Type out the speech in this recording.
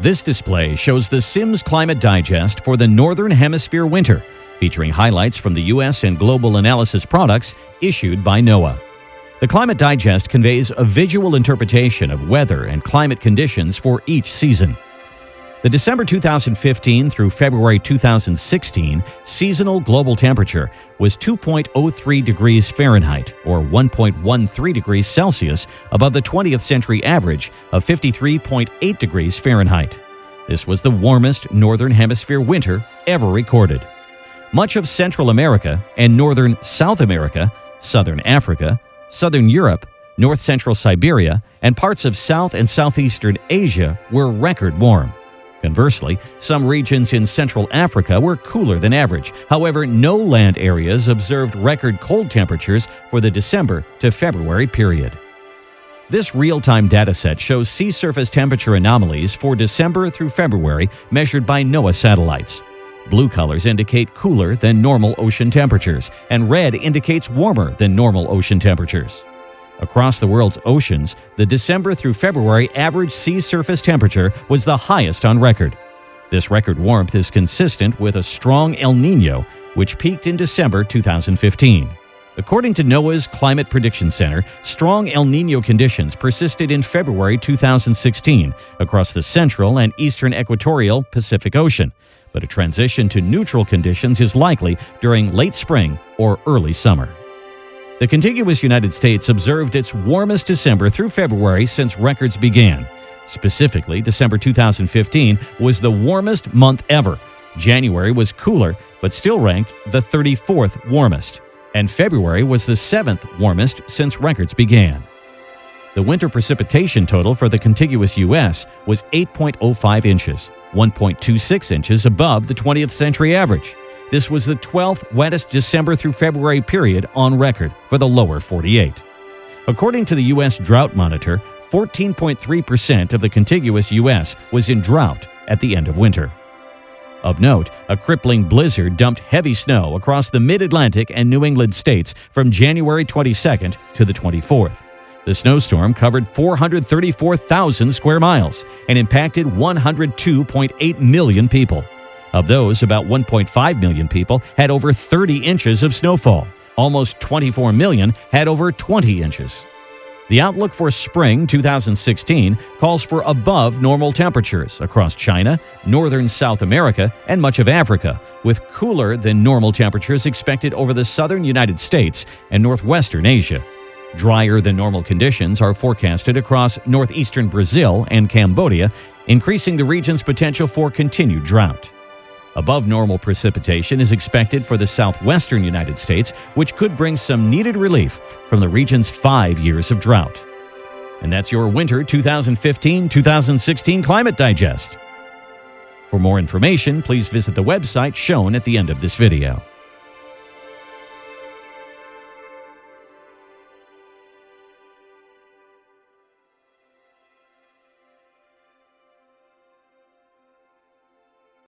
This display shows the Sims Climate Digest for the Northern Hemisphere winter, featuring highlights from the U.S. and global analysis products issued by NOAA. The Climate Digest conveys a visual interpretation of weather and climate conditions for each season. The December 2015 through February 2016 seasonal global temperature was 2.03 degrees Fahrenheit or 1.13 degrees Celsius above the 20th century average of 53.8 degrees Fahrenheit. This was the warmest northern hemisphere winter ever recorded. Much of Central America and northern South America, southern Africa, southern Europe, north central Siberia, and parts of South and Southeastern Asia were record warm. Conversely, some regions in Central Africa were cooler than average. However, no land areas observed record cold temperatures for the December to February period. This real-time dataset shows sea surface temperature anomalies for December through February measured by NOAA satellites. Blue colors indicate cooler than normal ocean temperatures, and red indicates warmer than normal ocean temperatures. Across the world's oceans, the December through February average sea surface temperature was the highest on record. This record warmth is consistent with a strong El Nino, which peaked in December 2015. According to NOAA's Climate Prediction Center, strong El Nino conditions persisted in February 2016 across the central and eastern equatorial Pacific Ocean, but a transition to neutral conditions is likely during late spring or early summer. The contiguous United States observed its warmest December through February since records began. Specifically, December 2015 was the warmest month ever. January was cooler, but still ranked the 34th warmest. And February was the 7th warmest since records began. The winter precipitation total for the contiguous U.S. was 8.05 inches, 1.26 inches above the 20th century average. This was the 12th wettest December through February period on record for the lower 48. According to the U.S. Drought Monitor, 14.3% of the contiguous U.S. was in drought at the end of winter. Of note, a crippling blizzard dumped heavy snow across the mid Atlantic and New England states from January 22nd to the 24th. The snowstorm covered 434,000 square miles and impacted 102.8 million people. Of those, about 1.5 million people had over 30 inches of snowfall. Almost 24 million had over 20 inches. The outlook for spring 2016 calls for above normal temperatures across China, northern South America, and much of Africa, with cooler than normal temperatures expected over the southern United States and northwestern Asia. Drier than normal conditions are forecasted across northeastern Brazil and Cambodia, increasing the region's potential for continued drought. Above normal precipitation is expected for the southwestern United States, which could bring some needed relief from the region's five years of drought. And that's your winter 2015 2016 Climate Digest. For more information, please visit the website shown at the end of this video.